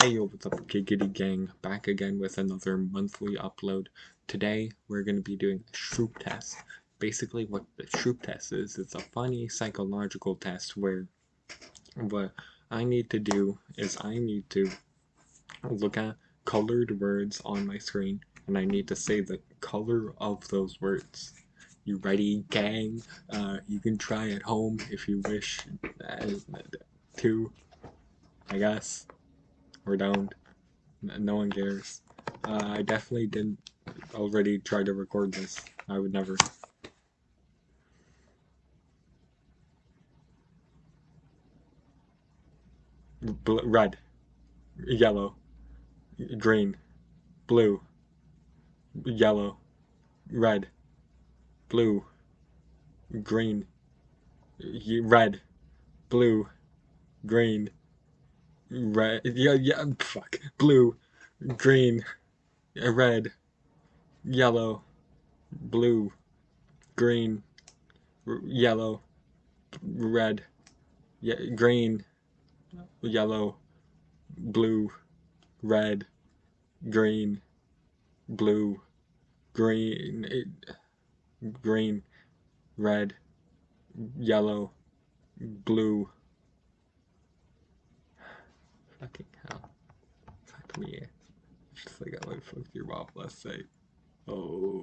Hey yo, what's up Giggity Gang, back again with another monthly upload. Today, we're going to be doing a Stroop test. Basically, what the Stroop test is, it's a funny psychological test where what I need to do is I need to look at colored words on my screen, and I need to say the color of those words. You ready, gang? Uh, you can try at home if you wish uh, to, I guess or don't. No one cares. Uh, I definitely didn't already try to record this. I would never. Bl red, yellow, green, blue, yellow, red, blue, green, red, blue, green, red, yeah, yeah, fuck, blue, green, red, yellow, blue, green, yellow, red, yeah, green, yellow, blue, red, green, blue, green, eh, green, red, yellow, blue, Fucking hell. Fuck me. Just like I would fuck your mom last night. Oh.